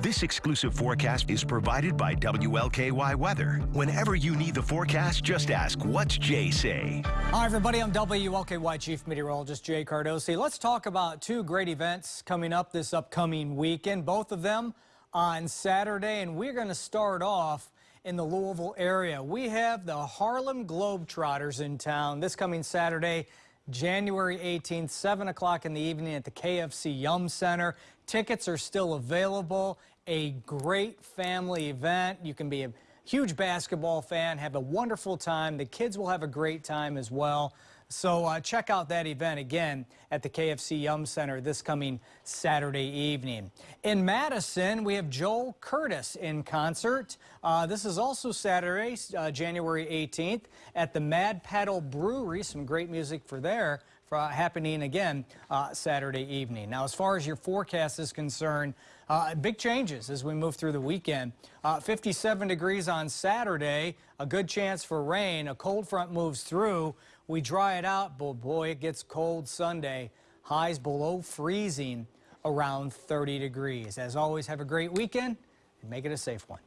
This exclusive forecast is provided by WLKY Weather. Whenever you need the forecast, just ask, what's Jay say? Hi, everybody. I'm WLKY Chief Meteorologist Jay Cardosi. Let's talk about two great events coming up this upcoming weekend, both of them on Saturday, and we're going to start off in the Louisville area. We have the Harlem Globetrotters in town this coming Saturday. January 18th, 7 o'clock in the evening at the KFC Yum Center. Tickets are still available. A great family event. You can be a huge basketball fan, have a wonderful time. The kids will have a great time as well. So uh, check out that event again at the KFC Yum Center this coming Saturday evening. In Madison, we have Joel Curtis in concert. Uh, this is also Saturday, uh, January 18th at the Mad Paddle Brewery. Some great music for there happening again uh, Saturday evening. Now, as far as your forecast is concerned, uh, big changes as we move through the weekend. Uh, 57 degrees on Saturday, a good chance for rain. A cold front moves through. We dry it out, but boy, it gets cold Sunday. Highs below freezing around 30 degrees. As always, have a great weekend and make it a safe one.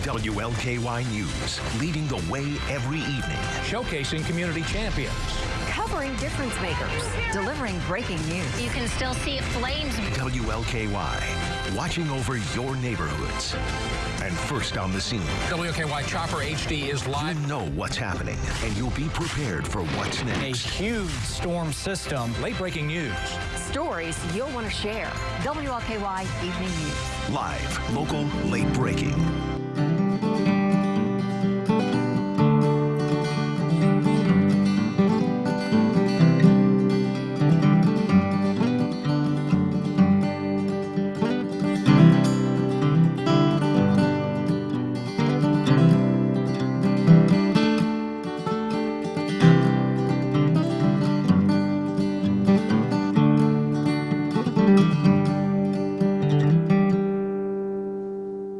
WLKY News, leading the way every evening. Showcasing community champions covering difference makers, delivering breaking news. You can still see flames. WLKY, watching over your neighborhoods. And first on the scene. WLKY Chopper HD is live. You know what's happening, and you'll be prepared for what's next. A huge storm system. Late breaking news. Stories you'll want to share. WLKY Evening News. Live, local, late breaking.